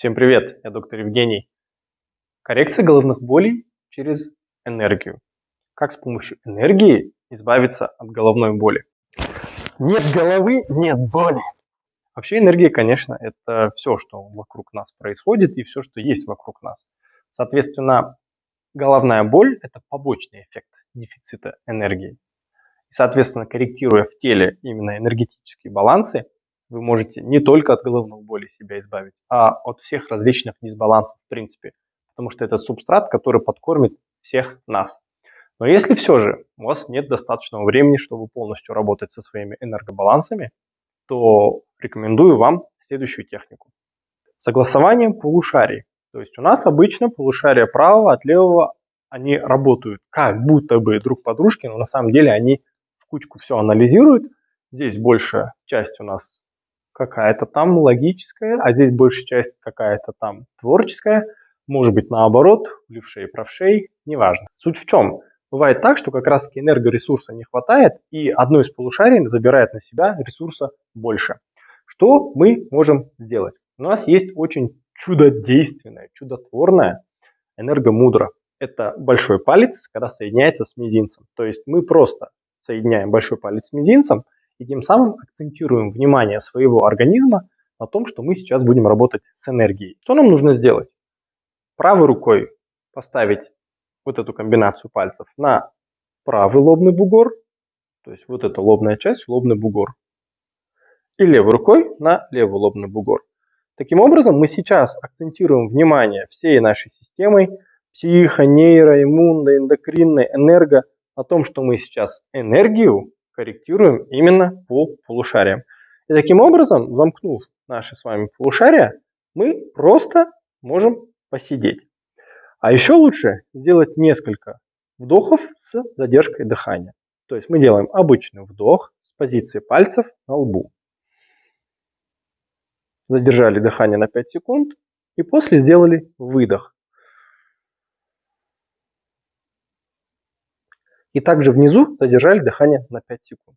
Всем привет, я доктор Евгений. Коррекция головных болей через энергию. Как с помощью энергии избавиться от головной боли? Нет головы, нет боли. Вообще энергия, конечно, это все, что вокруг нас происходит и все, что есть вокруг нас. Соответственно, головная боль – это побочный эффект дефицита энергии. И, соответственно, корректируя в теле именно энергетические балансы, вы можете не только от головной боли себя избавить, а от всех различных дисбалансов в принципе. Потому что это субстрат, который подкормит всех нас. Но если все же у вас нет достаточного времени, чтобы полностью работать со своими энергобалансами, то рекомендую вам следующую технику. Согласование полушарий. То есть у нас обычно полушария правого от левого, они работают как будто бы друг подружки, но на самом деле они в кучку все анализируют. Здесь большая часть у нас какая-то там логическая, а здесь большая часть какая-то там творческая, может быть наоборот, левшей, правшей, неважно. Суть в чем? Бывает так, что как раз таки энергоресурса не хватает, и одно из полушарий забирает на себя ресурса больше. Что мы можем сделать? У нас есть очень чудодейственная, чудотворная энергомудра. Это большой палец, когда соединяется с мизинцем. То есть мы просто соединяем большой палец с мизинцем, и тем самым акцентируем внимание своего организма на том, что мы сейчас будем работать с энергией. Что нам нужно сделать? Правой рукой поставить вот эту комбинацию пальцев на правый лобный бугор, то есть вот эта лобная часть, лобный бугор, и левой рукой на левый лобный бугор. Таким образом, мы сейчас акцентируем внимание всей нашей системой, психо, нейро, иммунной, эндокринной, энерго, о том, что мы сейчас энергию корректируем именно по полушариям. И таким образом, замкнув наши с вами полушария, мы просто можем посидеть. А еще лучше сделать несколько вдохов с задержкой дыхания. То есть мы делаем обычный вдох с позиции пальцев на лбу. Задержали дыхание на 5 секунд и после сделали выдох. И также внизу задержали дыхание на 5 секунд.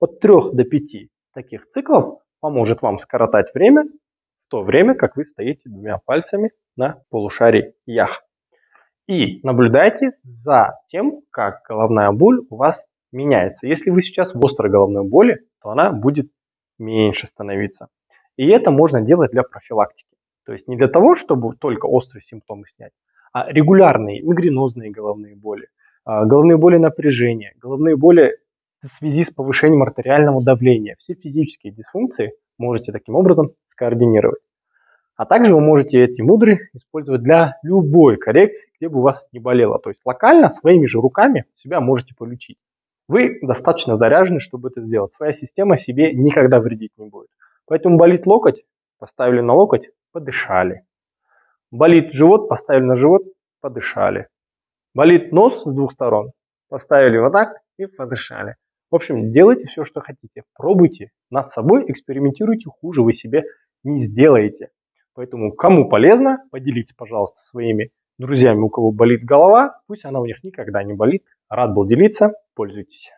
От 3 до 5 таких циклов поможет вам скоротать время в то время, как вы стоите двумя пальцами на полушарии ях. И наблюдайте за тем, как головная боль у вас меняется. Если вы сейчас в острой головной боли, то она будет меньше становиться. И это можно делать для профилактики. То есть не для того, чтобы только острые симптомы снять, а регулярные мигренозные головные боли, головные боли напряжения, головные боли в связи с повышением артериального давления. Все физические дисфункции можете таким образом скоординировать. А также вы можете эти мудры использовать для любой коррекции, где бы у вас не болело. То есть локально своими же руками себя можете полечить. Вы достаточно заряжены, чтобы это сделать. Своя система себе никогда вредить не будет. Поэтому болит локоть, поставили на локоть, подышали. Болит живот, поставили на живот, подышали. Болит нос с двух сторон. Поставили вот так и подышали. В общем, делайте все, что хотите. Пробуйте над собой, экспериментируйте. Хуже вы себе не сделаете. Поэтому кому полезно, поделитесь, пожалуйста, своими друзьями, у кого болит голова. Пусть она у них никогда не болит. Рад был делиться. Пользуйтесь.